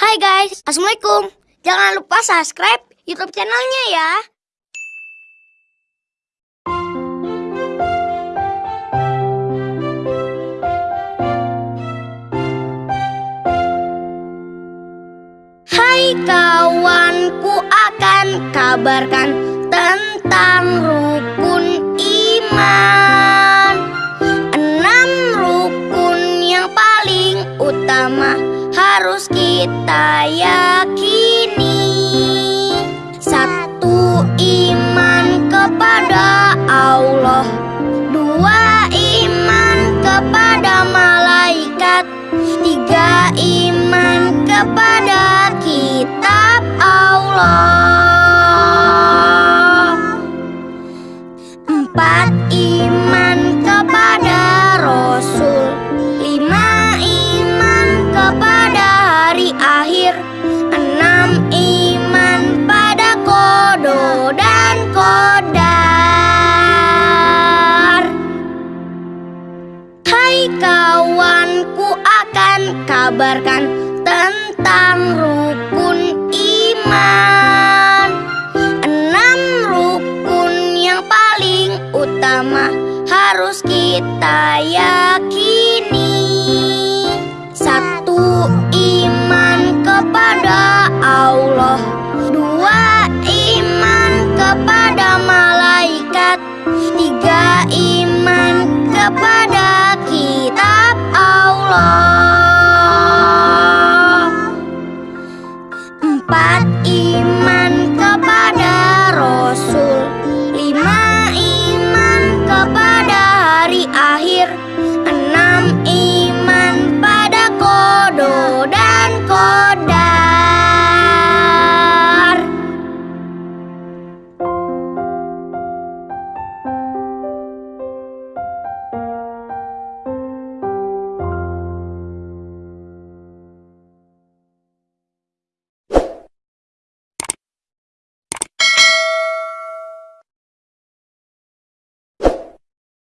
Hai guys, Assalamualaikum. Jangan lupa subscribe YouTube channelnya ya. Hai kawanku akan kabarkan tentang rukun harus kita yakini. Satu iman kepada Allah Dua iman kepada malaikat Tiga iman kepada kitab Allah akan kabarkan tentang rukun iman. Enam rukun yang paling utama harus kita yakini. Satu iman